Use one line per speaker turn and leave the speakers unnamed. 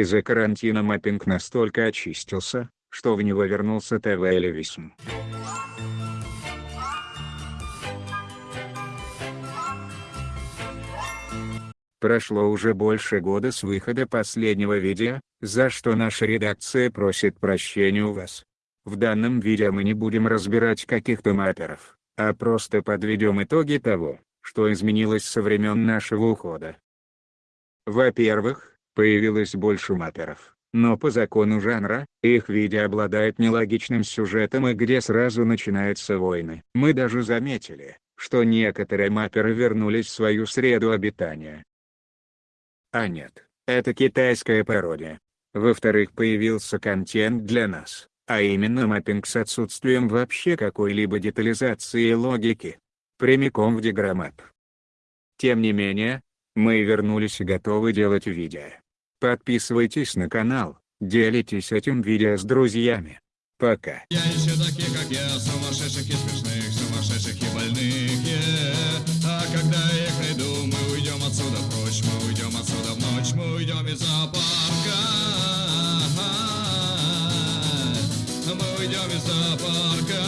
Из-за карантина маппинг настолько очистился, что в него вернулся ТВ-элевизм. Прошло уже больше года с выхода последнего видео, за что наша редакция просит прощения у вас. В данном видео мы не будем разбирать каких-то мапперов, а просто подведем итоги того, что изменилось со времен нашего ухода. Во-первых, появилось больше мапперов, но по закону жанра, их видео обладает нелогичным сюжетом и где сразу начинаются войны. Мы даже заметили, что некоторые мапперы вернулись в свою среду обитания, а нет, это китайская пародия. Во-вторых появился контент для нас, а именно маппинг с отсутствием вообще какой-либо детализации и логики. Прямиком в диграммап. Тем не менее, мы вернулись и готовы делать видео. Подписывайтесь на канал, делитесь этим видео с друзьями. Пока. А мы уйдем из зоопарка. Мы уйдем из зоопарка.